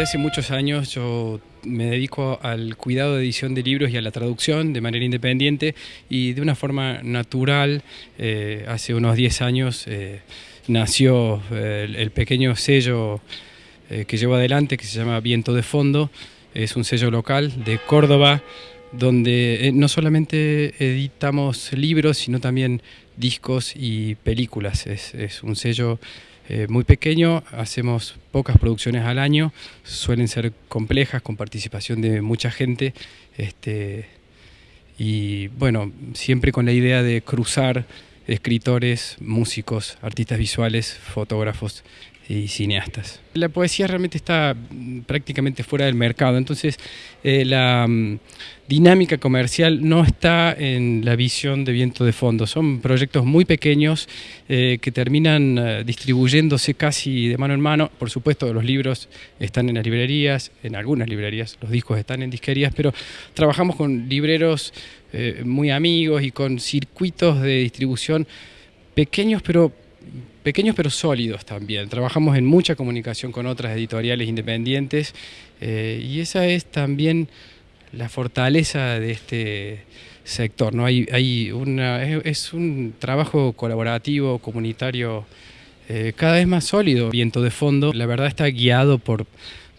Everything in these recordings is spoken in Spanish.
hace muchos años yo me dedico al cuidado de edición de libros y a la traducción de manera independiente y de una forma natural, eh, hace unos 10 años eh, nació eh, el, pequeño sello que llevo adelante que se llama Viento de Fondo, es un sello local de Córdoba donde no solamente editamos libros sino también discos y películas, es un sello eh, muy pequeño, hacemos pocas producciones al año, suelen ser complejas, con participación de mucha gente, este, y bueno, siempre con la idea de cruzar escritores, músicos, artistas visuales, fotógrafos y cineastas. La poesía realmente está mm, prácticamente fuera del mercado, entonces eh, la mm, dinámica comercial no está en la visión de viento de fondo. Son proyectos muy pequeños eh, que terminan eh, distribuyéndose casi de mano en mano. Por supuesto, los libros están en las librerías, en algunas librerías, los discos están en disquerías, pero trabajamos con libreros muy amigos y con circuitos de distribución pequeños pero pequeños pero sólidos también. Trabajamos en mucha comunicación con otras editoriales independientes eh, y esa es también la fortaleza de este sector. ¿no? Hay, hay una, es, un trabajo colaborativo, comunitario, eh, cada vez más sólido. Viento de fondo, la verdad está guiado por,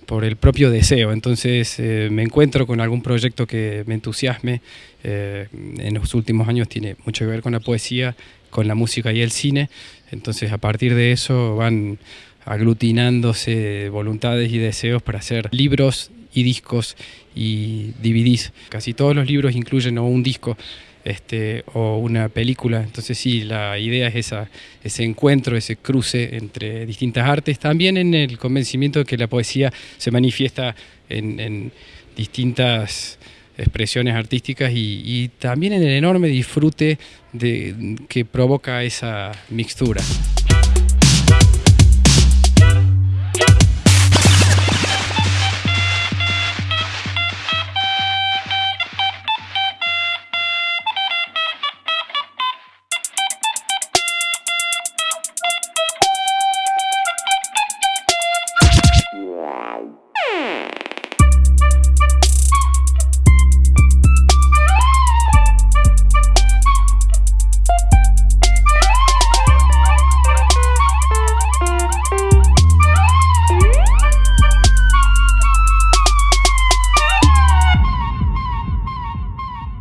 por el propio deseo. Entonces eh, me encuentro con algún proyecto que me entusiasme. en los últimos años tiene mucho que ver con la poesía con la música y el cine. Entonces a partir de eso van aglutinándose voluntades y deseos para hacer libros y discos y DVDs. Casi todos los libros incluyen o un disco este, o una película. Entonces sí, la idea es esa, ese encuentro, ese cruce entre distintas artes, también en el convencimiento de que la poesía se manifiesta en, distintas expresiones artísticas y, también en el enorme disfrute de, que provoca esa mixtura.